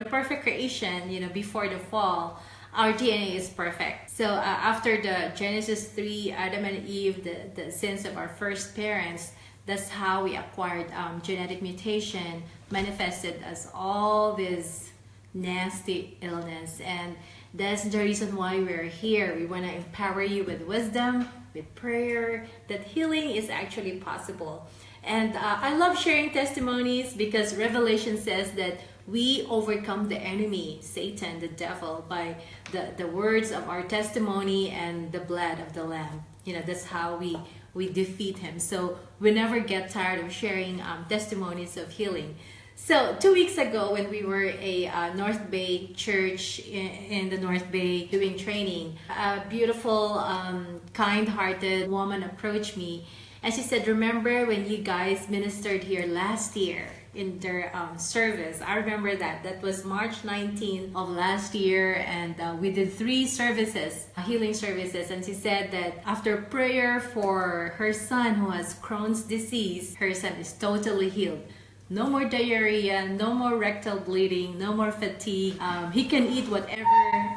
the perfect creation, you know, before the fall, our DNA is perfect. So uh, after the Genesis 3, Adam and Eve, the, the sins of our first parents, that's how we acquired um, genetic mutation, manifested as all this nasty illness. And that's the reason why we're here. We want to empower you with wisdom, with prayer, that healing is actually possible. And uh, I love sharing testimonies because Revelation says that we overcome the enemy, Satan, the devil, by the, the words of our testimony and the blood of the Lamb. You know, that's how we, we defeat him. So we never get tired of sharing um, testimonies of healing. So two weeks ago when we were a uh, North Bay church in, in, the North Bay doing training, a beautiful, um, kind-hearted woman approached me and she said, remember when you guys ministered here last year in their um, service? I remember that. That was March 19th of last year and uh, we did three services, healing services. And she said that after prayer for her son who has Crohn's disease, her son is totally healed no more diarrhea, no more rectal bleeding, no more fatigue. Um, he can eat whatever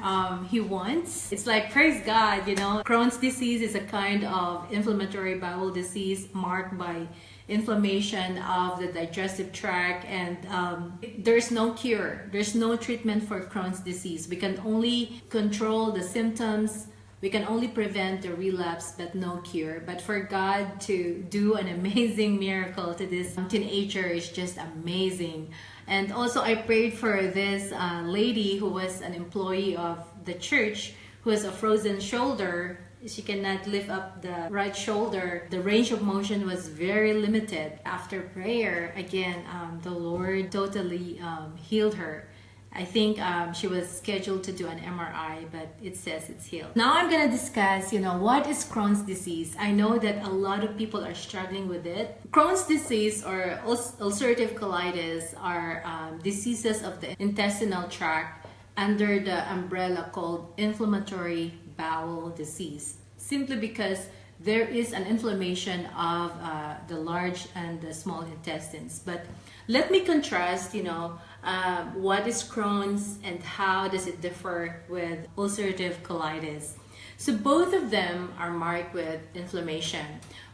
um, he wants. It's like, praise God, you know, Crohn's disease is a kind of inflammatory bowel disease marked by inflammation of the digestive tract and um, there's no cure. There's no treatment for Crohn's disease. We can only control the symptoms we can only prevent the relapse but no cure. But for God to do an amazing miracle to this teenager is just amazing. And also I prayed for this uh, lady who was an employee of the church who has a frozen shoulder she cannot lift up the right shoulder. The range of motion was very limited. After prayer, again, um, the Lord totally um, healed her. I think um, she was scheduled to do an MRI, but it says it's healed. Now I'm gonna discuss, you know, what is Crohn's disease? I know that a lot of people are struggling with it. Crohn's disease or ulcerative colitis are um, diseases of the intestinal tract under the umbrella called inflammatory bowel disease. Simply because there is an inflammation of uh, the large and the small intestines. But let me contrast, you know, um, what is Crohn's and how does it differ with ulcerative colitis. So both of them are marked with inflammation.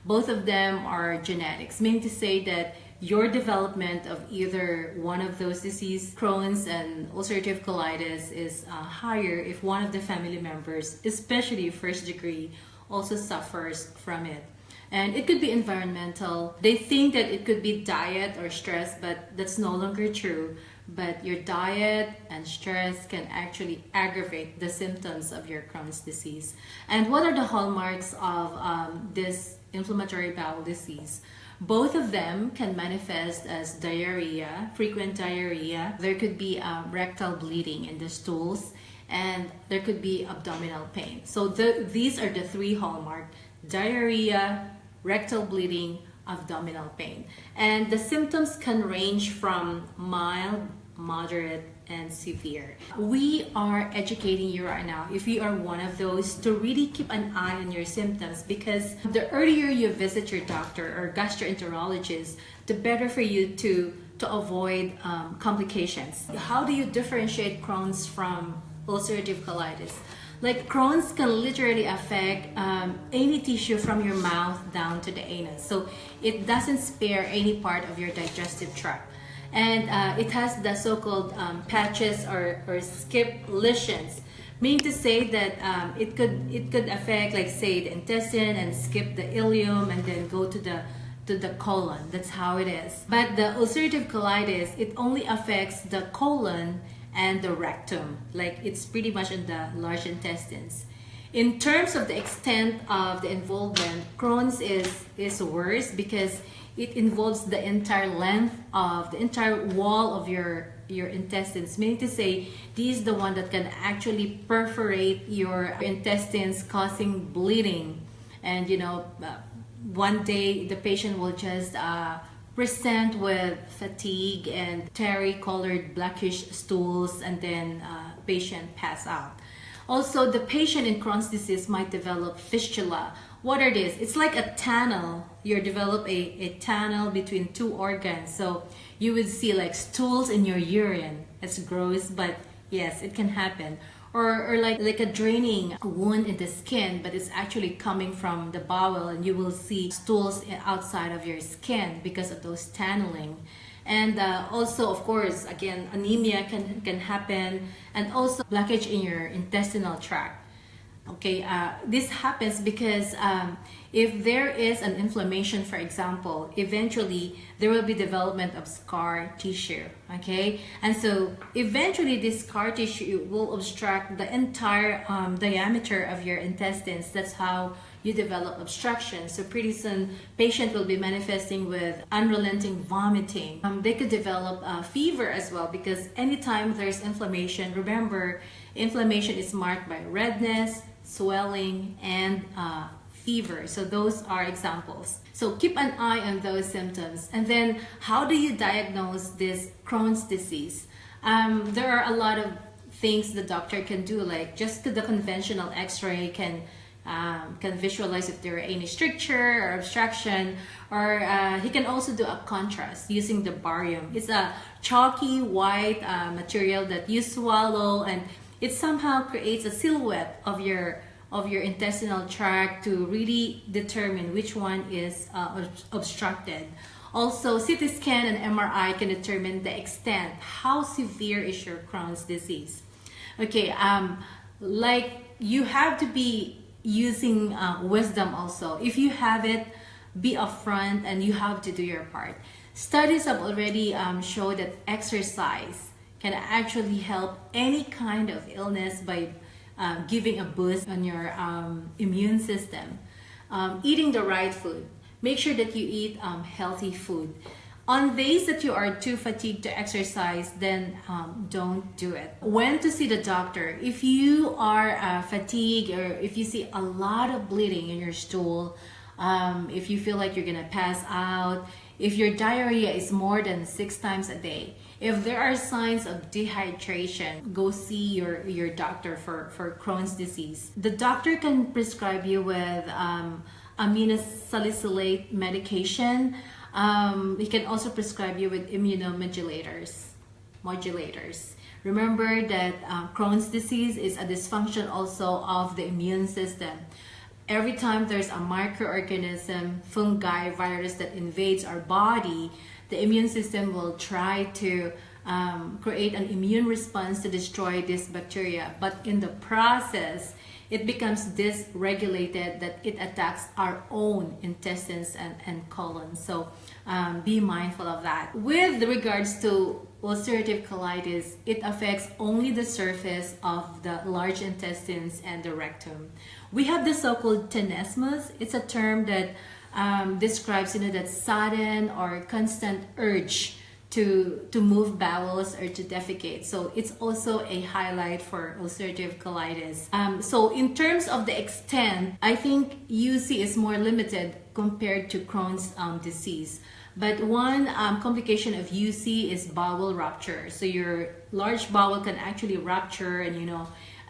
Both of them are genetics, meaning to say that your development of either one of those disease, Crohn's and ulcerative colitis, is uh, higher if one of the family members, especially first degree, also suffers from it. And it could be environmental. They think that it could be diet or stress, but that's no longer true but your diet and stress can actually aggravate the symptoms of your Crohn's disease. And what are the hallmarks of um, this inflammatory bowel disease? Both of them can manifest as diarrhea, frequent diarrhea. There could be um, rectal bleeding in the stools and there could be abdominal pain. So the, these are the three hallmark, diarrhea, rectal bleeding, abdominal pain. And the symptoms can range from mild, moderate, and severe. We are educating you right now, if you are one of those, to really keep an eye on your symptoms because the earlier you visit your doctor or gastroenterologist, the better for you to, to avoid um, complications. How do you differentiate Crohn's from ulcerative colitis? Like Crohn's can literally affect um, any tissue from your mouth down to the anus. So it doesn't spare any part of your digestive tract. And uh, it has the so-called um, patches or, or skip lesions, meaning to say that um, it could it could affect like say the intestine and skip the ileum and then go to the to the colon. That's how it is. But the ulcerative colitis, it only affects the colon and the rectum. Like it's pretty much in the large intestines. In terms of the extent of the involvement, Crohn's is, is worse because it involves the entire length of the entire wall of your your intestines meaning to say this is the one that can actually perforate your intestines causing bleeding and you know uh, one day the patient will just uh, present with fatigue and terry colored blackish stools and then uh, patient pass out. Also, the patient in Crohn's disease might develop fistula. What are these? It's like a tunnel. You develop a, a tunnel between two organs. So you would see like stools in your urine It's gross, but yes, it can happen. Or, or like like a draining wound in the skin, but it's actually coming from the bowel, and you will see stools outside of your skin because of those tunneling and uh, also of course again anemia can can happen and also blockage in your intestinal tract okay uh, this happens because um, if there is an inflammation for example eventually there will be development of scar tissue okay? And so eventually this scar tissue will obstruct the entire um, diameter of your intestines. That's how you develop obstruction. So pretty soon patient will be manifesting with unrelenting vomiting. Um, they could develop uh, fever as well because anytime there's inflammation remember inflammation is marked by redness swelling, and uh, fever. So those are examples. So keep an eye on those symptoms. And then how do you diagnose this Crohn's disease? Um, there are a lot of things the doctor can do, like just the conventional x-ray can um, can visualize if there are any stricture or obstruction or uh, he can also do a contrast using the barium. It's a chalky white uh, material that you swallow and it somehow creates a silhouette of your of your intestinal tract to really determine which one is uh, obstructed. Also, CT scan and MRI can determine the extent, how severe is your Crohn's disease. Okay, um, like you have to be using uh, wisdom also. If you have it, be upfront and you have to do your part. Studies have already um, shown that exercise can actually help any kind of illness by uh, giving a boost on your um, immune system. Um, eating the right food. Make sure that you eat um, healthy food. On days that you are too fatigued to exercise, then um, don't do it. When to see the doctor? If you are uh, fatigued or if you see a lot of bleeding in your stool, um, if you feel like you're gonna pass out, if your diarrhea is more than six times a day, if there are signs of dehydration, go see your, your doctor for, for Crohn's disease. The doctor can prescribe you with um, aminosalicylate medication. Um, he can also prescribe you with immunomodulators. Modulators. Remember that uh, Crohn's disease is a dysfunction also of the immune system every time there's a microorganism, fungi, virus that invades our body, the immune system will try to um, create an immune response to destroy this bacteria. But in the process, it becomes dysregulated that it attacks our own intestines and, and colon. So um, be mindful of that. With regards to ulcerative colitis, it affects only the surface of the large intestines and the rectum. We have the so-called tenesmus. It's a term that um, describes you know that sudden or constant urge to to move bowels or to defecate. So it's also a highlight for ulcerative colitis. Um, so in terms of the extent, I think UC is more limited compared to Crohn's um, disease. But one um, complication of UC is bowel rupture. So your large bowel can actually rupture and you know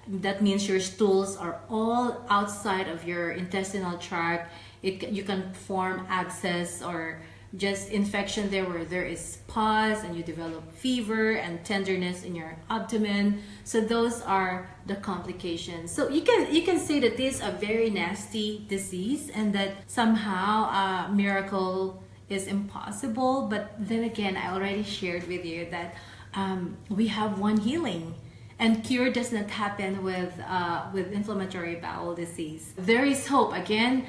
that means your stools are all outside of your intestinal tract. It, you can form abscess or just infection there where there is pus and you develop fever and tenderness in your abdomen. So those are the complications. So you can you can say that this is a very nasty disease and that somehow a miracle is impossible. But then again i already shared with you that um, we have one healing and cure does not happen with uh, with inflammatory bowel disease. There is hope. Again,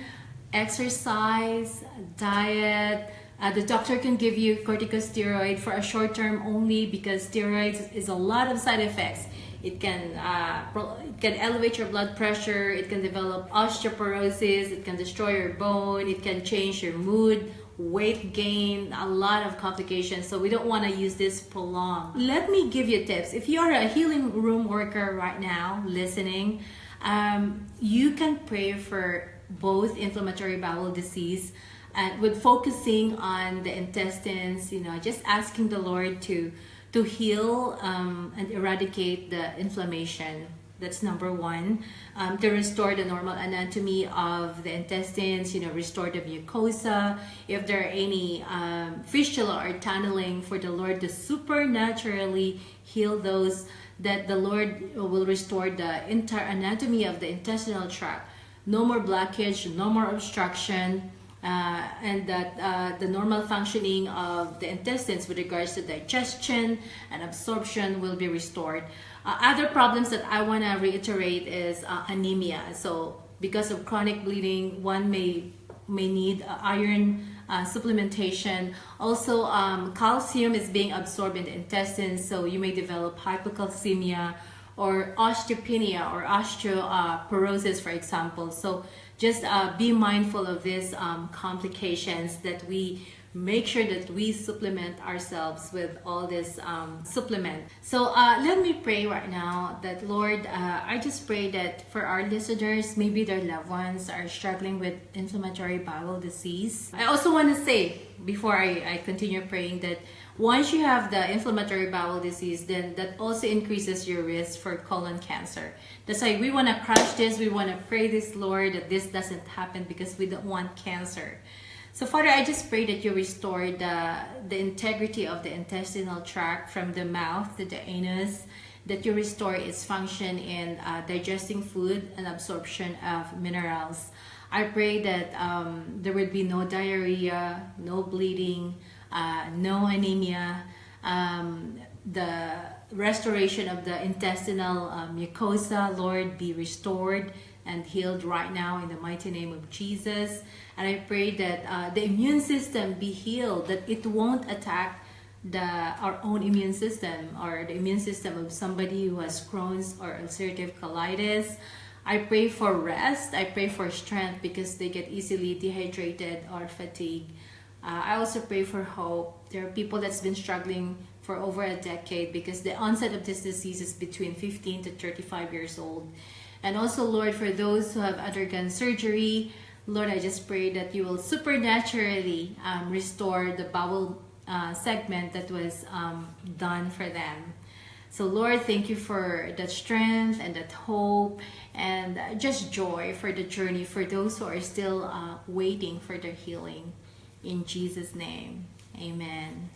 exercise, diet. Uh, the doctor can give you corticosteroid for a short term only because steroids is a lot of side effects. It can uh, it can elevate your blood pressure. It can develop osteoporosis. It can destroy your bone. It can change your mood weight gain, a lot of complications. So we don't want to use this prolonged. Let me give you tips. If you are a healing room worker right now listening, um, you can pray for both inflammatory bowel disease and with focusing on the intestines, you know, just asking the Lord to to heal um, and eradicate the inflammation That's number one. Um, to restore the normal anatomy of the intestines, you know, restore the mucosa. If there are any um, fistula or tunneling, for the Lord to supernaturally heal those, that the Lord will restore the entire anatomy of the intestinal tract. No more blockage, no more obstruction. Uh, and that uh, the normal functioning of the intestines with regards to digestion and absorption will be restored. Uh, other problems that I want to reiterate is uh, anemia. So because of chronic bleeding, one may may need uh, iron uh, supplementation. Also, um, calcium is being absorbed in the intestines, so you may develop hypocalcemia or osteopenia or osteoporosis, for example. So just uh, be mindful of these um, complications that we make sure that we supplement ourselves with all this um, supplement. So uh, let me pray right now that Lord, uh, I just pray that for our listeners, maybe their loved ones are struggling with inflammatory bowel disease. I also want to say before I, I continue praying that once you have the inflammatory bowel disease, then that also increases your risk for colon cancer. That's why we want to crush this. We want to pray this, Lord, that this doesn't happen because we don't want cancer. So, Father, I just pray that you restore the, the integrity of the intestinal tract from the mouth to the anus, that you restore its function in uh, digesting food and absorption of minerals. I pray that um, there would be no diarrhea, no bleeding, uh, no anemia, um, the restoration of the intestinal uh, mucosa, Lord, be restored and healed right now in the mighty name of Jesus. And I pray that uh, the immune system be healed, that it won't attack the our own immune system or the immune system of somebody who has Crohn's or ulcerative colitis. I pray for rest. I pray for strength because they get easily dehydrated or fatigued. Uh, I also pray for hope. There are people that's been struggling for over a decade because the onset of this disease is between 15 to 35 years old. And also, Lord, for those who have undergone surgery, Lord, I just pray that you will supernaturally um, restore the bowel uh, segment that was um, done for them. So, Lord, thank you for that strength and that hope and just joy for the journey for those who are still uh, waiting for their healing. In Jesus' name, amen.